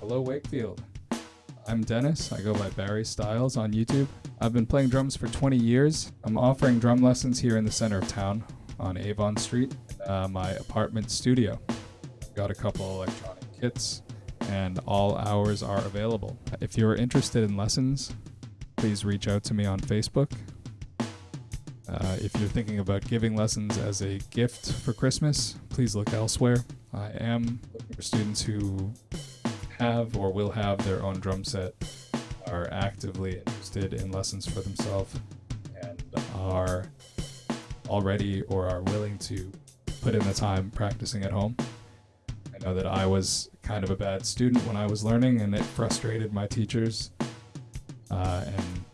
Hello, Wakefield. I'm Dennis. I go by Barry Styles on YouTube. I've been playing drums for 20 years. I'm offering drum lessons here in the center of town on Avon Street, uh, my apartment studio. Got a couple electronic kits, and all hours are available. If you're interested in lessons, please reach out to me on Facebook. Uh, if you're thinking about giving lessons as a gift for Christmas, please look elsewhere. I am looking for students who have or will have their own drum set, are actively interested in lessons for themselves, and are already or are willing to put in the time practicing at home. I know that I was kind of a bad student when I was learning, and it frustrated my teachers. Uh, and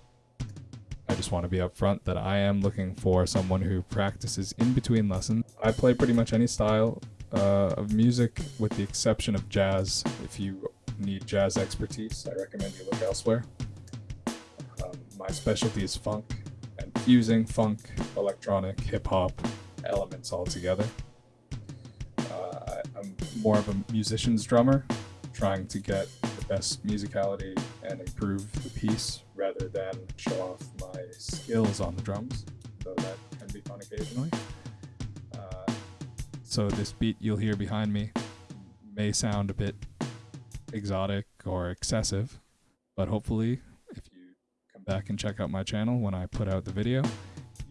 I just want to be upfront that I am looking for someone who practices in between lessons. I play pretty much any style uh, of music with the exception of jazz. If you need jazz expertise, I recommend you look elsewhere. Um, my specialty is funk and fusing funk, electronic, hip hop elements all together. Uh, I'm more of a musician's drummer, trying to get the best musicality and improve the piece rather than show off my skills on the drums, though that can be fun occasionally. Uh, so this beat you'll hear behind me may sound a bit exotic or excessive, but hopefully, if you come back and check out my channel when I put out the video,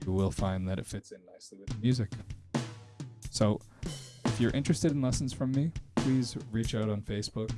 you will find that it fits in nicely with the music. So, if you're interested in lessons from me, please reach out on Facebook